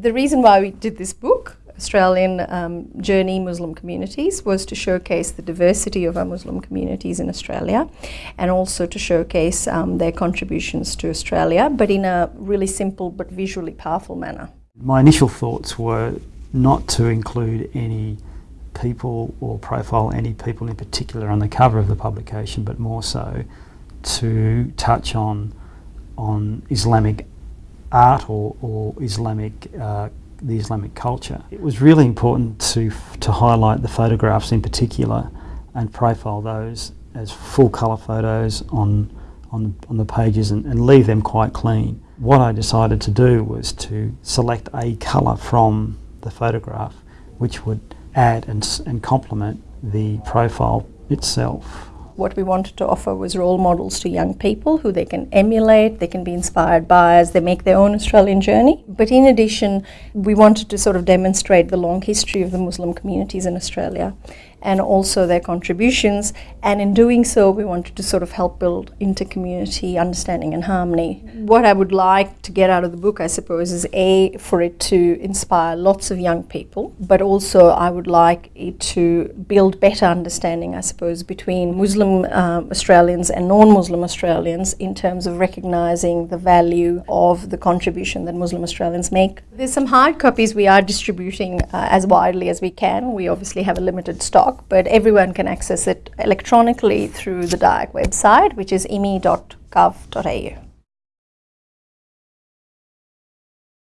The reason why we did this book, Australian um, Journey Muslim Communities, was to showcase the diversity of our Muslim communities in Australia and also to showcase um, their contributions to Australia, but in a really simple but visually powerful manner. My initial thoughts were not to include any people or profile any people in particular on the cover of the publication, but more so to touch on on Islamic art or, or Islamic uh, the Islamic culture. It was really important to to highlight the photographs in particular and profile those as full colour photos on on, on the pages and, and leave them quite clean. What I decided to do was to select a colour from the photograph which would add and, and complement the profile itself. What we wanted to offer was role models to young people who they can emulate, they can be inspired by as they make their own Australian journey. But in addition, we wanted to sort of demonstrate the long history of the Muslim communities in Australia and also their contributions. And in doing so, we wanted to sort of help build inter-community understanding and harmony. What I would like to get out of the book, I suppose, is A, for it to inspire lots of young people, but also I would like it to build better understanding, I suppose, between Muslim uh, Australians and non-Muslim Australians in terms of recognizing the value of the contribution that Muslim Australians make. There's some hard copies we are distributing uh, as widely as we can. We obviously have a limited stock but everyone can access it electronically through the DIAC website, which is immi.gov.au.